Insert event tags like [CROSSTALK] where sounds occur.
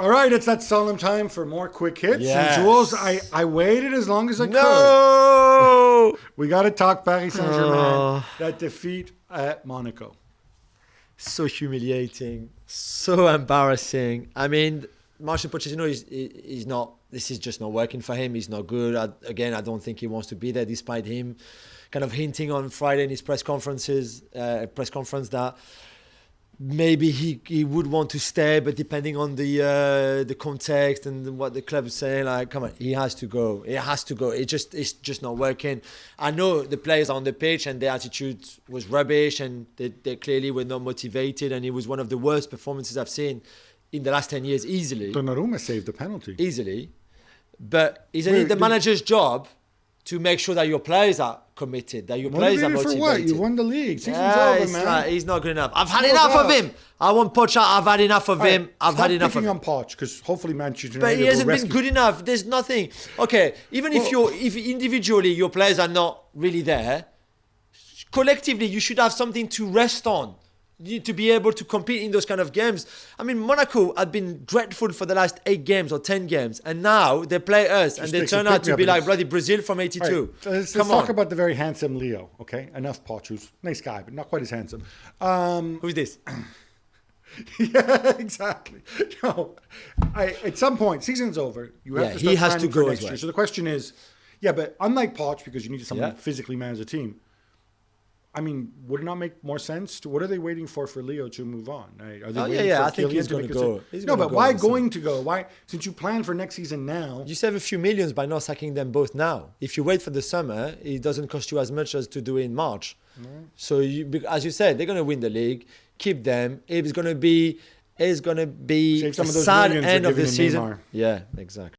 All right, it's that solemn time for more quick hits. Yes. And Jules, I, I waited as long as I could. No. [LAUGHS] We got to talk Paris Saint Germain, Oh. that defeat at Monaco. so humiliating, so embarrassing. I mean, Marcel Pochettino is is not. This is just not working for him. He's not good. I, again, I don't think he wants to be there, despite him kind of hinting on Friday in his press conferences, uh, press conference that maybe he, he would want to stay, but depending on the uh, the context and what the club is saying, like, come on, he has to go. He has to go. It just it's just not working. I know the players are on the pitch and their attitude was rubbish, and they, they clearly were not motivated, and it was one of the worst performances I've seen in the last ten years, easily, Donnarumma saved the penalty. easily. But isn't Wait, it the manager's job to make sure that your players are committed, that your players are Motivated for what? You won the league. Season's Yeah, over, man. not- he's not good enough. I've had No enough of him. I want Poch. I've had enough of All right, him. I've had enough of him. on Poch because hopefully Manchester United But he hasn't been good enough. There's nothing. Okay, even if Well- you're if individually your players are not really there, collectively you should have something to rest on. To be able to compete in those kind of games. I mean, Monaco had been dreadful for the last eight games or ten games, and now they play us and they turn out to be like bloody Brazil from '82. All right, let's, let's talk about the very handsome Leo. Okay, enough a nice guy, but not quite as handsome. Um, who's this? [LAUGHS] yeah, exactly. [LAUGHS] No, I, at some point, season's over. You have Yeah, to he has to go next as well. year. So the question is, yeah, but unlike Poch, because you need someone Yeah. to physically manage the team. I mean, would it not make more sense? To, what are they waiting for for Leo to move on? Right? Are they Oh, yeah, yeah, I think he's to gonna go. He's no, but go why season. going to go? Why, since you plan for next season now? You save a few millions by not sacking them both now. If you wait for the summer, it doesn't cost you as much as to do it in March. Mm-hmm. So, you, as you said, they're going to win the league. Keep them. It's going to be, it's going to be Save some a of those sad end of the season. Neymar. Yeah, exactly.